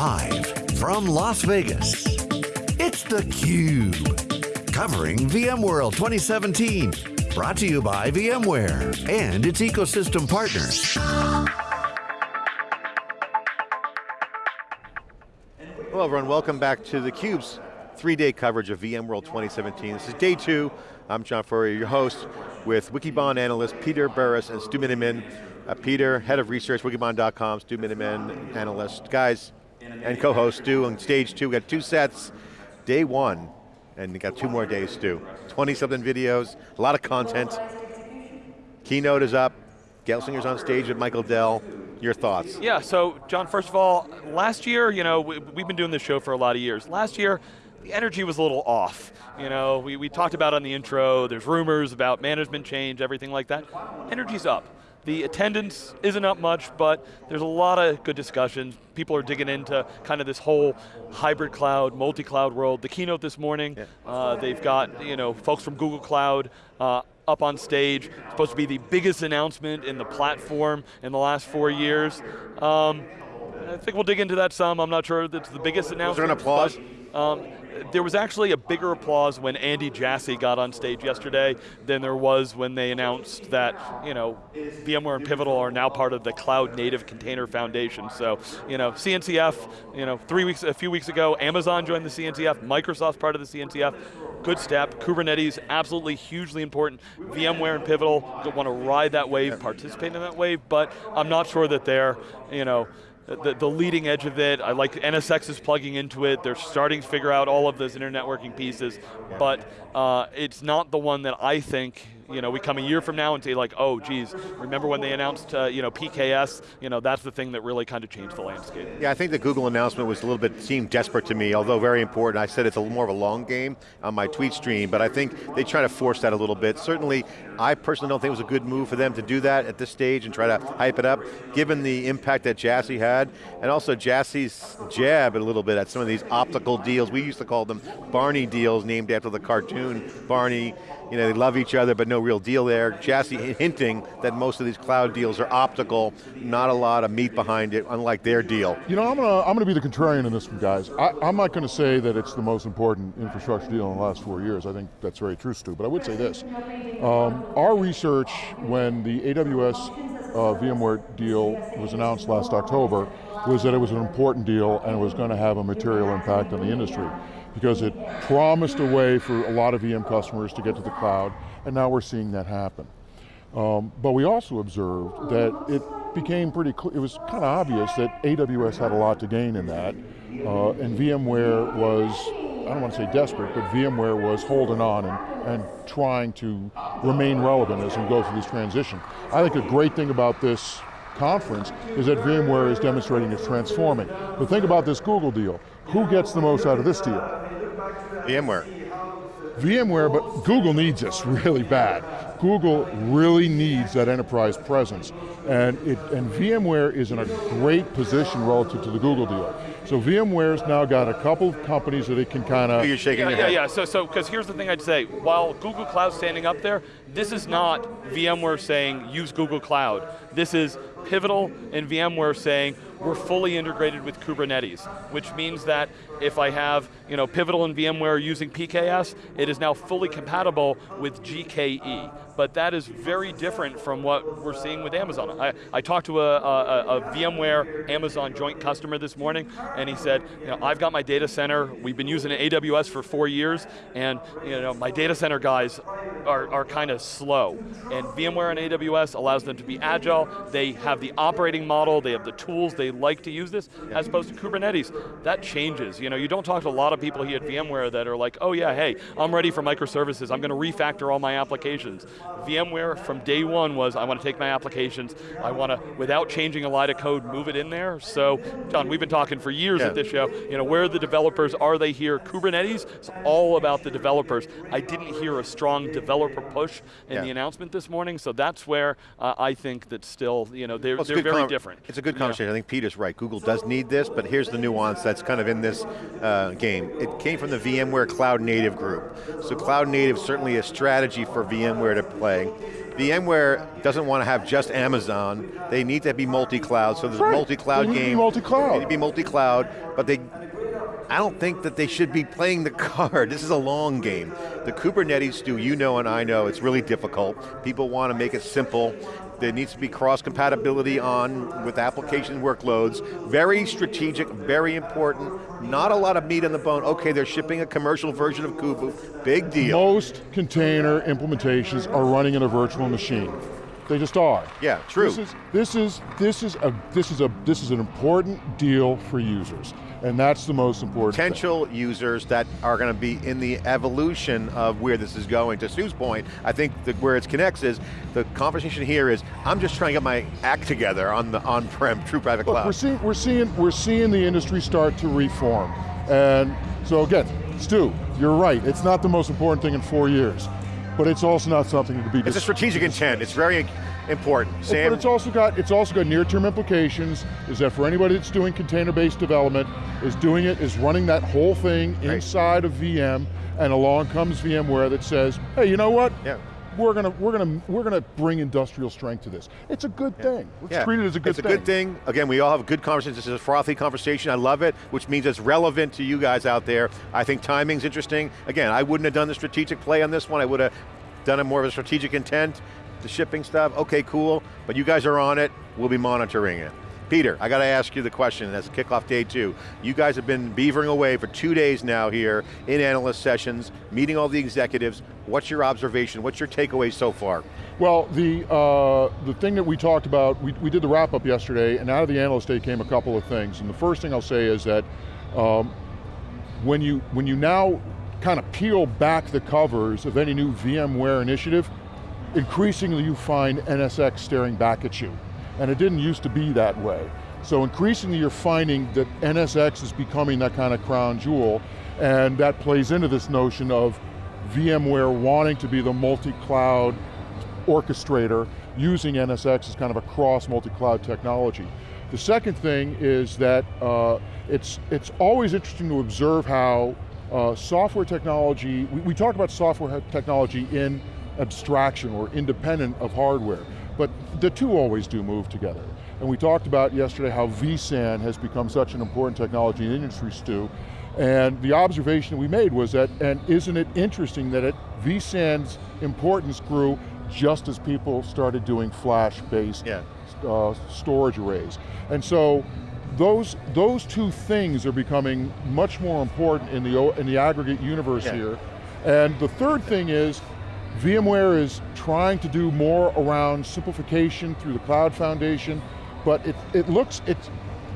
Live from Las Vegas, it's theCUBE. Covering VMworld 2017. Brought to you by VMware and its ecosystem partners. Hello everyone, welcome back to theCUBE's three-day coverage of VMworld 2017. This is day two. I'm John Furrier, your host, with Wikibon analyst Peter Burris and Stu Miniman. Uh, Peter, head of research, wikibon.com, Stu Miniman, analyst. Guys, and co-host Stu on stage two. We got two sets, day one, and we got two more days, Stu. 20 something videos, a lot of content. Keynote is up, Gelsinger's on stage with Michael Dell. Your thoughts? Yeah, so John, first of all, last year, you know, we, we've been doing this show for a lot of years. Last year, the energy was a little off. You know, we, we talked about on the intro, there's rumors about management change, everything like that. Energy's up. The attendance isn't up much, but there's a lot of good discussions. People are digging into kind of this whole hybrid cloud, multi-cloud world. The keynote this morning, yeah. uh, they've got you know folks from Google Cloud uh, up on stage. It's supposed to be the biggest announcement in the platform in the last four years. Um, I think we'll dig into that some. I'm not sure that's the biggest announcement. Was there an applause? But, um, there was actually a bigger applause when Andy Jassy got on stage yesterday than there was when they announced that, you know, VMware and Pivotal are now part of the Cloud Native Container Foundation. So, you know, CNCF, you know, three weeks, a few weeks ago, Amazon joined the CNCF, Microsoft's part of the CNCF, good step. Kubernetes, absolutely hugely important. VMware and Pivotal want to ride that wave, participate in that wave, but I'm not sure that they're, you know, the, the, leading edge of it. I like NSX is plugging into it. They're starting to figure out all of those internet networking pieces, but uh, it's not the one that I think you know, we come a year from now and say like, oh geez, remember when they announced uh, you know, PKS? You know, that's the thing that really kind of changed the landscape. Yeah, I think the Google announcement was a little bit, seemed desperate to me, although very important. I said it's a little more of a long game on my tweet stream, but I think they try to force that a little bit. Certainly, I personally don't think it was a good move for them to do that at this stage and try to hype it up, given the impact that Jassy had, and also Jassy's jab a little bit at some of these optical deals. We used to call them Barney deals, named after the cartoon Barney you know, they love each other, but no real deal there. Jassy hinting that most of these cloud deals are optical, not a lot of meat behind it, unlike their deal. You know, I'm going to I'm going to be the contrarian in this one, guys. I, am not going to say that it's the most important infrastructure deal in the last four years. I think that's very true, Stu, but I would say this. Um, our research, when the AWS uh, VMware deal was announced last October, was that it was an important deal and it was going to have a material impact on the industry because it promised a way for a lot of VM customers to get to the cloud, and now we're seeing that happen. Um, but we also observed that it became pretty clear, it was kind of obvious that AWS had a lot to gain in that, uh, and VMware was, I don't want to say desperate, but VMware was holding on and, and trying to remain relevant as we go through this transition. I think a great thing about this conference is that VMware is demonstrating it's transforming. But think about this Google deal. Who gets the most out of this deal? VMware. VMware, but Google needs this really bad. Google really needs that enterprise presence. And, it, and VMware is in a great position relative to the Google deal. So VMware's now got a couple of companies that it can kind of... Oh, you're shaking yeah, your yeah, head. Yeah, so, so, because here's the thing I'd say, while Google Cloud's standing up there, this is not VMware saying, use Google Cloud. This is Pivotal and VMware saying, we're fully integrated with Kubernetes, which means that if I have you know, Pivotal and VMware using PKS, it is now fully compatible with GKE. But that is very different from what we're seeing with Amazon. I, I talked to a, a, a VMware Amazon joint customer this morning, and he said, you know, I've got my data center, we've been using AWS for four years, and you know, my data center guys are, are kind of slow. And VMware and AWS allows them to be agile, they have the operating model, they have the tools, they like to use this, as opposed to Kubernetes. That changes. You know, you don't talk to a lot of people here at VMware that are like, oh yeah, hey, I'm ready for microservices, I'm going to refactor all my applications. VMware from day one was, I want to take my applications, I want to, without changing a line of code, move it in there. So, John, we've been talking for years yeah. at this show, you know, where are the developers, are they here? Kubernetes, it's all about the developers. I didn't hear a strong developer push in yeah. the announcement this morning, so that's where uh, I think that still, you know, they're, well, they're very different. It's a good conversation, yeah. I think Peter's right. Google does need this, but here's the nuance that's kind of in this uh, game. It came from the VMware Cloud Native group. So Cloud Native certainly a strategy for VMware to play. VMware doesn't want to have just Amazon. They need to be multi-cloud, so there's Right. a multi-cloud They need to be game. multi-cloud. They need to be multi-cloud, but they, I don't think that they should be playing the card. This is a long game. The Kubernetes, do you know and I know, it's really difficult. People want to make it simple. There needs to be cross compatibility on with application workloads. Very strategic, very important. Not a lot of meat on the bone. Okay, they're shipping a commercial version of Kubo. Big deal. Most container implementations are running in a virtual machine. They just are. Yeah, true. This is this is this is a this is a this is an important deal for users, and that's the most important. thing. potential users that are going to be in the evolution of where this is going. To Stu's point, I think where it connects is, the conversation here is, I'm just trying to get my act together on the on-prem true private Look, cloud. we're seeing we're seeing we're seeing the industry start to reform, and so again, Stu, you're right. It's not the most important thing in four years, but it's also not something to be. it's a strategic intent, it's very important. But Sam, it's also got it's also got near-term implications. Is that for anybody that's doing container-based development, is doing it is running that whole thing Right. inside of VM, and along comes VMware that says, hey, you know what? Yeah. We're gonna we're gonna we're gonna bring industrial strength to this. It's a good thing. Let's Yeah. treat it as a good it's thing. a good thing. Again, we all have a good conversations. This is a frothy conversation. I love it, which means it's relevant to you guys out there. I think timing's interesting. Again, I wouldn't have done the strategic play on this one. I would have done it more of a strategic intent. The shipping stuff, okay, cool. But you guys are on it. We'll be monitoring it. Peter, I got to ask you the question as kickoff day two. You guys have been beavering away for two days now here in analyst sessions, meeting all the executives. What's your observation? What's your takeaway so far? Well, the uh, the thing that we talked about, we, we did the wrap up yesterday, and out of the analyst day came a couple of things. And the first thing I'll say is that um, when you when you now kind of peel back the covers of any new VMware initiative, increasingly you find NSX staring back at you. And it didn't used to be that way. So increasingly you're finding that NSX is becoming that kind of crown jewel, and that plays into this notion of VMware wanting to be the multi-cloud orchestrator using NSX as kind of a cross multi-cloud technology. The second thing is that uh, it's, it's always interesting to observe how uh, software technology, we, we talk about software technology in abstraction or independent of hardware, but the two always do move together. And we talked about yesterday how vSAN has become such an important technology in the industry, Stu, and the observation we made was that, and isn't it interesting that it, vSAN's importance grew just as people started doing flash-based Yeah. uh, storage arrays. And so those, those two things are becoming much more important in the, in the aggregate universe Yeah. here. And the third thing is, VMware is trying to do more around simplification through the Cloud Foundation, but it, it looks, it's,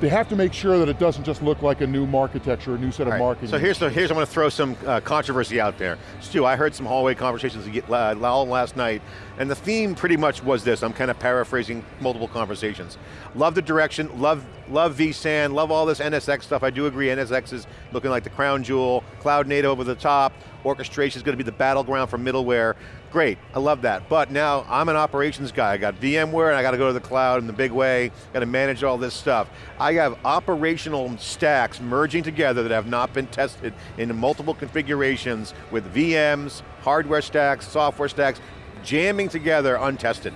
they have to make sure that it doesn't just look like a new architecture, a new set of right, marketing. So here's the, here's I'm going to throw some uh, controversy out there. Stu, I heard some hallway conversations uh, all last night, and the theme pretty much was this. I'm kind of paraphrasing multiple conversations. Love the direction, love love vSAN, love all this NSX stuff. I do agree, NSX is looking like the crown jewel. Cloud native over the top. Orchestration is going to be the battleground for middleware. Great, I love that. But now I'm an operations guy. I got VMware and I got to go to the cloud in the big way. Got to manage all this stuff. I have operational stacks merging together that have not been tested in multiple configurations with VMs, hardware stacks, software stacks, jamming together untested.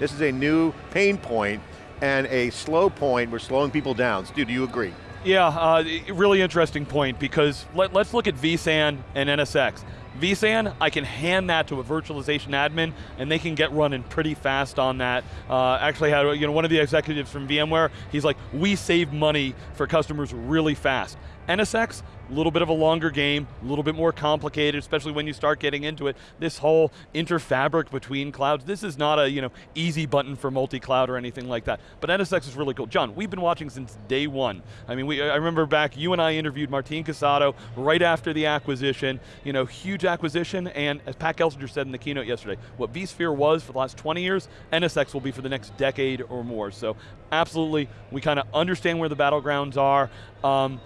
This is a new pain point and a slow point. We're slowing people down. Stu, do you agree? Yeah, uh, really interesting point because let, us look at vSAN and NSX. vSAN, I can hand that to a virtualization admin and they can get running pretty fast on that. Uh, actually had you know, one of the executives from VMware, he's like, we save money for customers really fast. NSX, a little bit of a longer game, a little bit more complicated, especially when you start getting into it. This whole interfabric between clouds, this is not a you know easy button for multi-cloud or anything like that. But NSX is really cool. John, we've been watching since day one. I mean, we, I remember back, you and I interviewed Martin Casado right after the acquisition, you know, huge acquisition, and as Pat Gelsinger said in the keynote yesterday, what vSphere was for the last 20 years, NSX will be for the next decade or more. So absolutely, we kind of understand where the battlegrounds are. Um,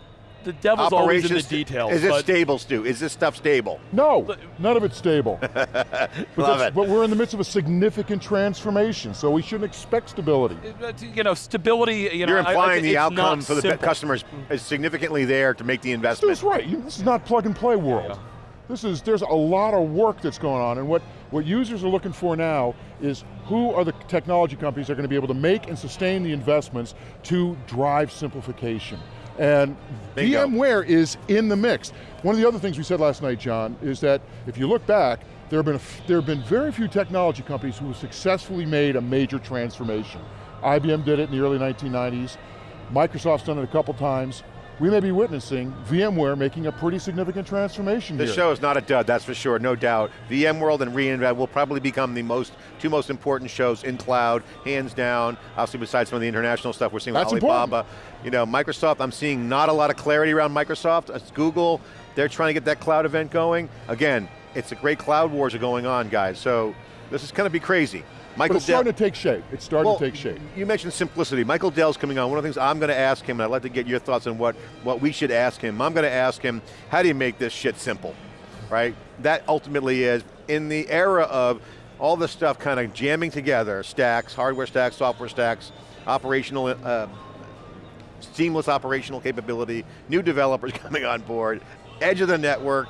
the devil's always in the details. Is it stable, Stu? Is this stuff stable? No, none of it's stable. but, Love it. but we're in the midst of a significant transformation, so we shouldn't expect stability. you know, stability, you know, You're I- I implying the it's outcome for the simple. customers is significantly there to make the investment. Stu's right, this is not plug and play world. This is, there's a lot of work that's going on and what, what users are looking for now is who are the technology companies that are going to be able to make and sustain the investments to drive simplification. And Bingo. VMware is in the mix. One of the other things we said last night, John, is that if you look back, there have been, a, there have been very few technology companies who have successfully made a major transformation. IBM did it in the early 1990s, Microsoft's done it a couple times, we may be witnessing VMware making a pretty significant transformation This here. show is not a dud, that's for sure, no doubt. VMworld and reInvent will probably become the most, two most important shows in cloud, hands down, obviously besides some of the international stuff we're seeing with That's Alibaba. You know, Microsoft, I'm seeing not a lot of clarity around Microsoft. It's Google, they're trying to get that cloud event going. Again, it's a great cloud wars are going on, guys, so this is going to be crazy. Michael But it's Dell- starting to take shape. It's starting well, to take shape. You mentioned simplicity. Michael Dell's coming on. One of the things I'm going to ask him, and I'd like to get your thoughts on what, what we should ask him. I'm going to ask him, how do you make this shit simple? Right? That ultimately is, in the era of all this stuff kind of jamming together, stacks, hardware stacks, software stacks, operational, uh, seamless operational capability, new developers coming on board, edge of the network,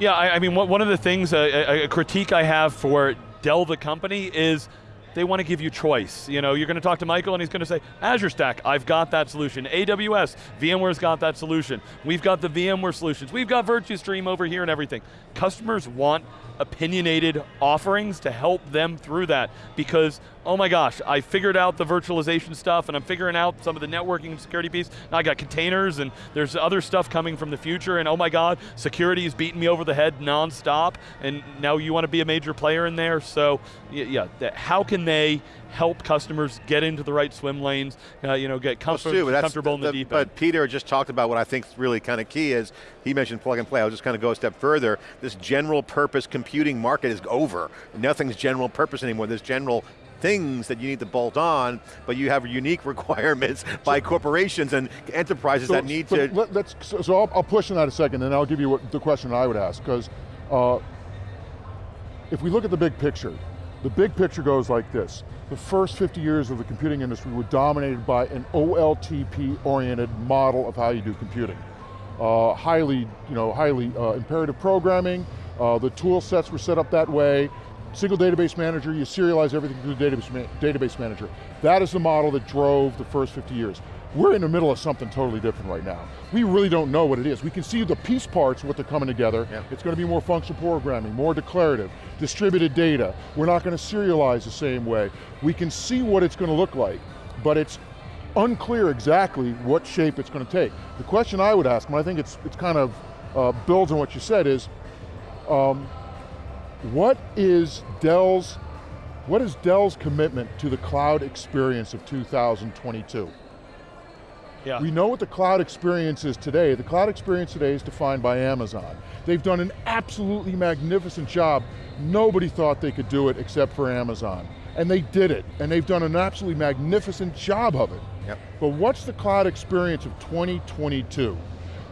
Yeah, I, I mean, one one of the things, uh, a, a critique I have for Dell the company is they want to give you choice. You know, you're going to talk to Michael and he's going to say, Azure Stack, I've got that solution. AWS, VMware's got that solution. We've got the VMware solutions. We've got VirtuStream over here and everything. Customers want opinionated offerings to help them through that because, oh my gosh, I figured out the virtualization stuff and I'm figuring out some of the networking and security piece. Now I got containers and there's other stuff coming from the future and oh my god, security is beating me over the head nonstop and now you want to be a major player in there. So yeah, that- how can they help customers get into the right swim lanes, uh, you know, get Well, comfort, Stu, that's comfortable in the, deep end. But Peter just talked about what I think is really kind of key is, he mentioned plug and play, I'll just kind of go a step further. This general purpose computing market is over. Nothing's general purpose anymore. There's general things that you need to bolt on, but you have unique requirements by corporations and enterprises that need to, Let, us so, so I'll, I'll push on that a second, and I'll give you what, the question I would ask, because uh, if we look at the big picture, the big picture goes like this. The first 50 years of the computing industry were dominated by an OLTP-oriented model of how you do computing. Uh, highly, you know, highly uh, imperative programming, uh, the tool sets were set up that way, single database manager, you serialize everything through the database, ma database manager. That is the model that drove the first 50 years. We're in the middle of something totally different right now. We really don't know what it is. We can see the piece parts, what they're coming together. It's going to be more functional programming, more declarative, distributed data. We're not going to serialize the same way. We can see what it's going to look like, but it's unclear exactly what shape it's going to take. The question I would ask, and I think it's, it's kind of uh, builds on what you said is, um, what is Dell's, what is Dell's commitment to the cloud experience of 2022? yeah. We know what the cloud experience is today. The cloud experience today is defined by Amazon. They've done an absolutely magnificent job. Nobody thought they could do it except for Amazon. And they did it, and they've done an absolutely magnificent job of it. Yep. But what's the cloud experience of 2022?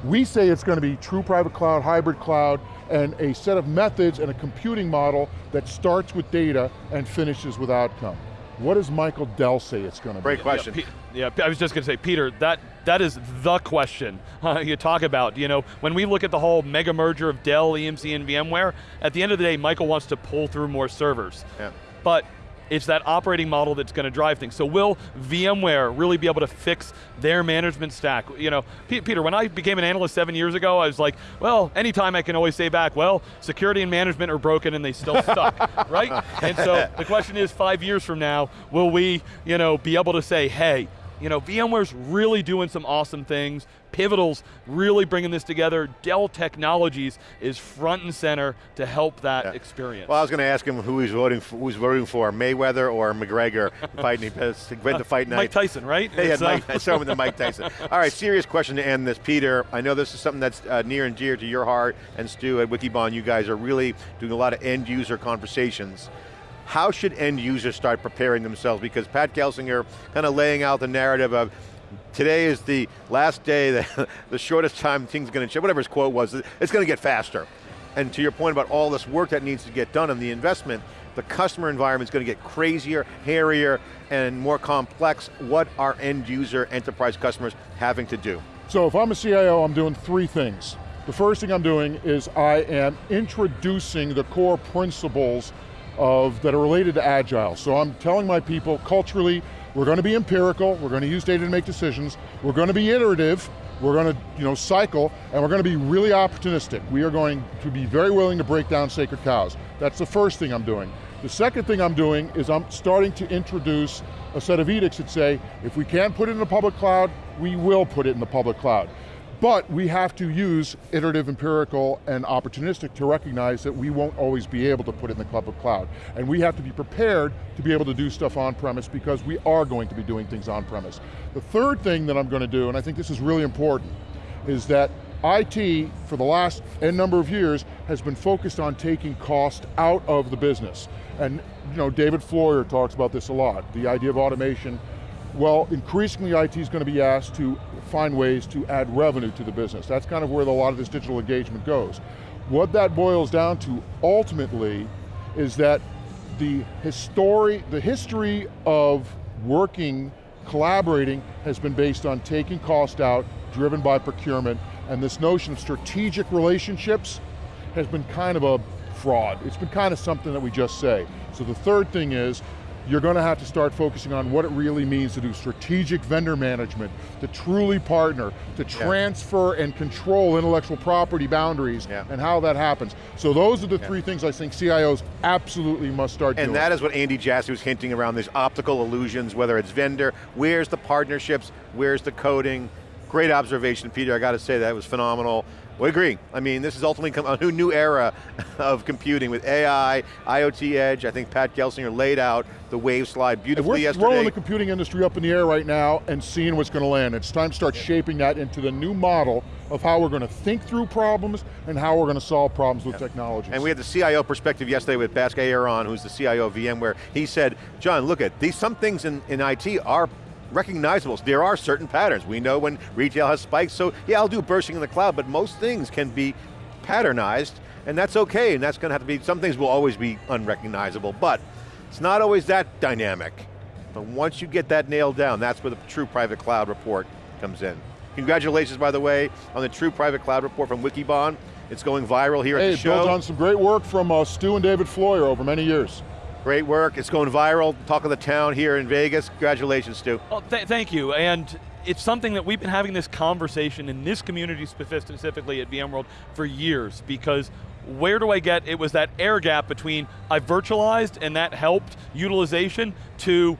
We say it's going to be true private cloud, hybrid cloud, and a set of methods and a computing model that starts with data and finishes with outcome. What does Michael Dell say it's going to be? great question. Yeah, yeah, I was just going to say, Peter, that that is the question uh, you talk about. You know, when we look at the whole mega merger of Dell, EMC, and VMware, at the end of the day, Michael wants to pull through more servers. Yeah. But it's that operating model that's going to drive things. So will VMware really be able to fix their management stack? You know, P- Peter, when I became an analyst seven years ago, I was like, well, anytime I can always say back, well, security and management are broken and they still stuck, right? And so the question is, five years from now, will we, you know, be able to say, hey, you know, VMware's really doing some awesome things. Pivotal's really bringing this together. Dell Technologies is front and center to help that Yeah. experience. Well, I was going to ask him who he's voting for, who's voting for, Mayweather or McGregor, fighting, went to fight night. Mike Tyson, right? Yeah, uh, Mike, I saw him with the Mike Tyson. All right, serious question to end this. Peter, I know this is something that's uh, near and dear to your heart, and Stu at Wikibon, you guys are really doing a lot of end user conversations. How should end users start preparing themselves? Because Pat Gelsinger kind of laying out the narrative of today is the last day, the, the shortest time things going to change, whatever his quote was, it's going to get faster. And to your point about all this work that needs to get done and the investment, the customer environment is going to get crazier, hairier, and more complex. What are end user enterprise customers having to do? So if I'm a CIO, I'm doing three things. The first thing I'm doing is I am introducing the core principles of, that are related to Agile. So I'm telling my people, culturally, we're going to be empirical, we're going to use data to make decisions, we're going to be iterative, we're going to you know, cycle, and we're going to be really opportunistic. We are going to be very willing to break down sacred cows. That's the first thing I'm doing. The second thing I'm doing is I'm starting to introduce a set of edicts that say, if we can't put it in the public cloud, we will put it in the public cloud. But we have to use iterative, empirical, and opportunistic to recognize that we won't always be able to put it in the cloud. And we have to be prepared to be able to do stuff on premise because we are going to be doing things on premise. The third thing that I'm going to do, and I think this is really important, is that IT, for the last n number of years, has been focused on taking cost out of the business. And you know, David Floyer talks about this a lot, the idea of automation. Well, increasingly IT is going to be asked to find ways to add revenue to the business. That's kind of where a lot of this digital engagement goes. What that boils down to ultimately is that the history, the history of working, collaborating has been based on taking cost out, driven by procurement, and this notion of strategic relationships has been kind of a fraud. It's been kind of something that we just say. So the third thing is, you're going to have to start focusing on what it really means to do strategic vendor management, to truly partner, to transfer yeah. and control intellectual property boundaries, yeah. and how that happens. So those are the yeah. three things I think CIOs absolutely must start and doing. And that is what Andy Jassy was hinting around, these optical illusions, whether it's vendor, where's the partnerships, where's the coding, Great observation, Peter, I got to say that was phenomenal. We agree. I mean, this is ultimately a new era of computing with AI, IoT Edge. I think Pat Gelsinger laid out the wave slide beautifully we're yesterday. We're throwing the computing industry up in the air right now and seeing what's going to land. It's time to start shaping that into the new model of how we're going to think through problems and how we're going to solve problems with yeah. technology. And we had the CIO perspective yesterday with Bask Iyer, who's the CIO of VMware. He said, John, look at these, some things in, in IT are recognizable. There are certain patterns. We know when retail has spikes, so yeah, I'll do bursting in the cloud, but most things can be patternized, and that's okay, and that's going to have to be, some things will always be unrecognizable, but it's not always that dynamic. But once you get that nailed down, that's where the true private cloud report comes in. Congratulations, by the way, on the true private cloud report from Wikibon. It's going viral here hey, at the show. Hey, built on some great work from uh, Stu and David Floyer over many years. Great work, it's going viral, talk of the town here in Vegas. Congratulations, Stu. Well, th thank you, and it's something that we've been having this conversation in this community specifically at VMworld for years because where do I get, it was that air gap between I virtualized and that helped utilization to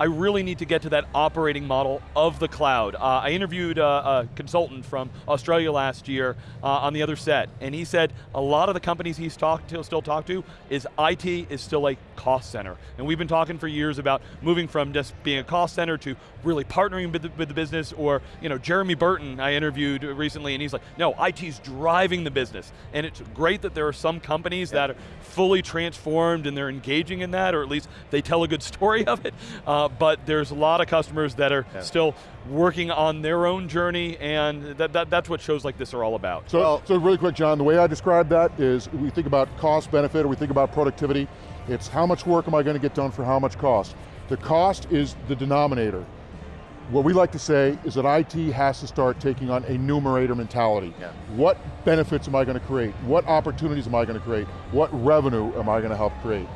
I really need to get to that operating model of the cloud. Uh, I interviewed a, a, consultant from Australia last year uh, on the other set, and he said a lot of the companies he's talked to, still talked to is IT is still a cost center. And we've been talking for years about moving from just being a cost center to really partnering with the, with the business, or you know, Jeremy Burton I interviewed recently, and he's like, no, IT's driving the business. And it's great that there are some companies yeah. that are fully transformed and they're engaging in that, or at least they tell a good story of it. Uh, but there's a lot of customers that are yeah. still working on their own journey, and that, that, that's what shows like this are all about. So, well, so really quick, John, the way I describe that is we think about cost benefit, or we think about productivity. It's how much work am I going to get done for how much cost. The cost is the denominator. What we like to say is that IT has to start taking on a numerator mentality. Yeah. What benefits am I going to create? What opportunities am I going to create? What revenue am I going to help create?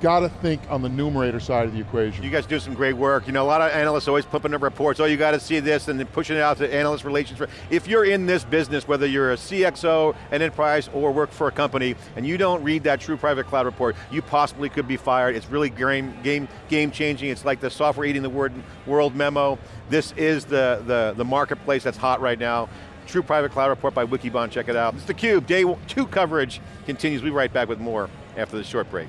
Got to think on the numerator side of the equation. You guys do some great work. You know, a lot of analysts always pumping up reports, oh, you got to see this, and then pushing it out to analyst relations. If you're in this business, whether you're a CXO, an enterprise, or work for a company, and you don't read that true private cloud report, you possibly could be fired. It's really game, game, game changing. It's like the software eating the word, world memo. This is the, the, the marketplace that's hot right now. True Private Cloud Report by Wikibon, check it out. It's theCUBE, day two coverage continues. We'll be right back with more after this short break.